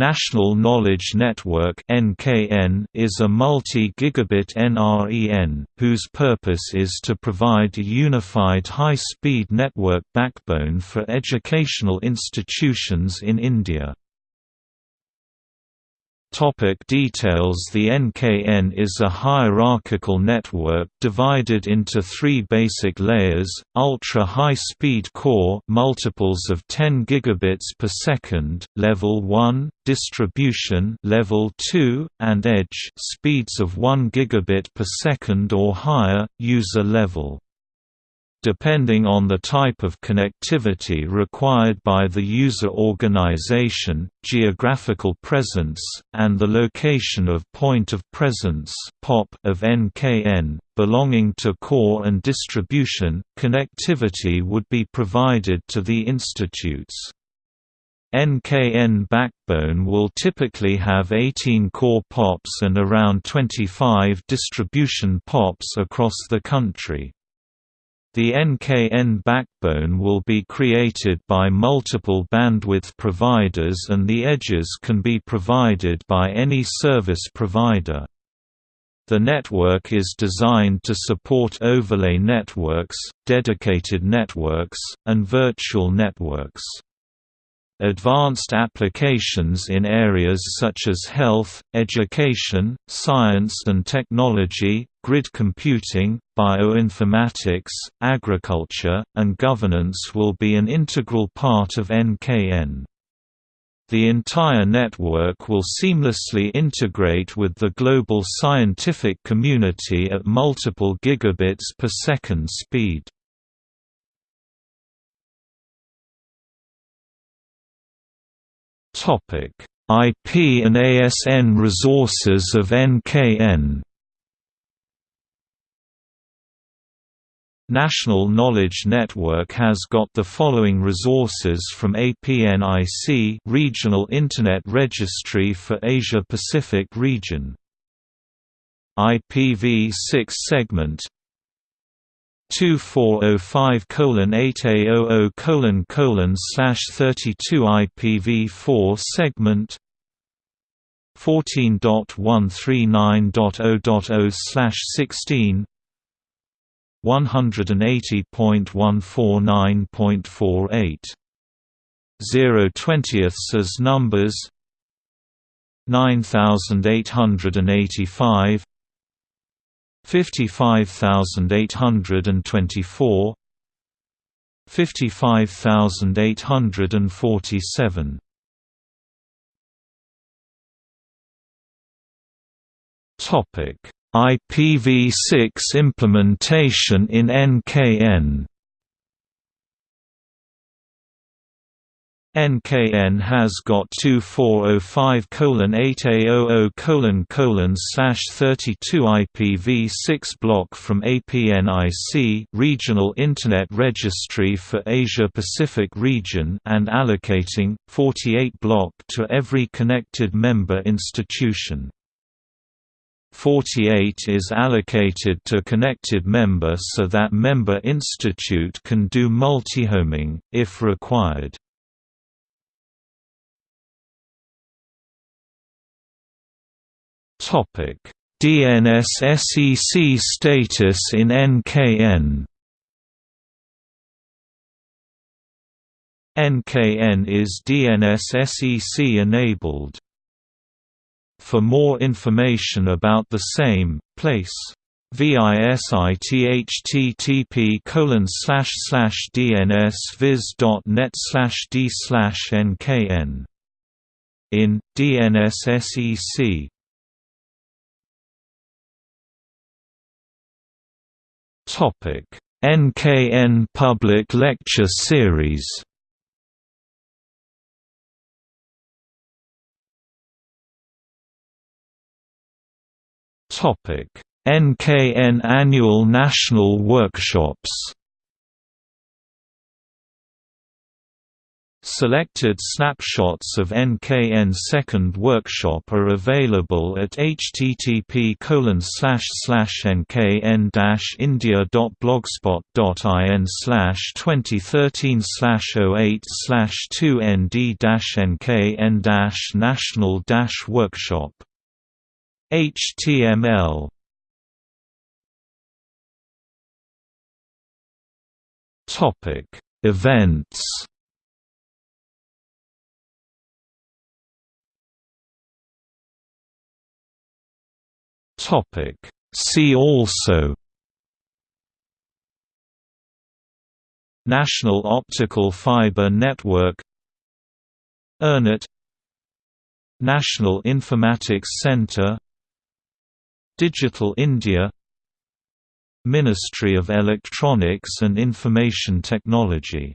National Knowledge Network is a multi-gigabit NREN whose purpose is to provide a unified high-speed network backbone for educational institutions in India. Topic details. The NKN is a hierarchical network divided into three basic layers, ultra-high-speed core multiples of 10 gigabits per second, level 1, distribution level 2, and edge speeds of 1 gigabit per second or higher, user level depending on the type of connectivity required by the user organization, geographical presence, and the location of point of presence of NKN, belonging to core and distribution, connectivity would be provided to the institutes. NKN backbone will typically have 18 core POPs and around 25 distribution POPs across the country. The NKN backbone will be created by multiple bandwidth providers and the edges can be provided by any service provider. The network is designed to support overlay networks, dedicated networks, and virtual networks. Advanced applications in areas such as health, education, science and technology, grid computing, bioinformatics, agriculture, and governance will be an integral part of NKN. The entire network will seamlessly integrate with the global scientific community at multiple gigabits per second speed. IP and ASN resources of NKN. National Knowledge Network has got the following resources from APNIC Regional Internet Registry for Asia Pacific region. IPv6 segment 2405 8A00 colon colon slash 32 IPv4 segment 14.139.0.0 slash 16 180.149.48 0 20ths as numbers 9885 55824 55847 Topic IPv6 implementation in NKN NKN has got 2405:8A00:32 IPv6 block from APNIC Regional Internet Registry for Asia Pacific region and allocating 48 block to every connected member institution. 48 is allocated to connected member so that member institute can do multihoming, if required. Topic: DNS SEC status in NKN. NKN is DNS SEC enabled. For more information about the same, place VISIT colon slash slash DNS viz.net slash D slash NKN in DNS SEC NKN Public Lecture Series. Topic: NKN Annual National Workshops. Selected snapshots of NKN Second Workshop are available at http nkn indiablogspot.in 2013 08 2 nd nkn national workshop. HTML Topic Events Topic. See also National Optical Fiber Network ERNET National Informatics Centre Digital India Ministry of Electronics and Information Technology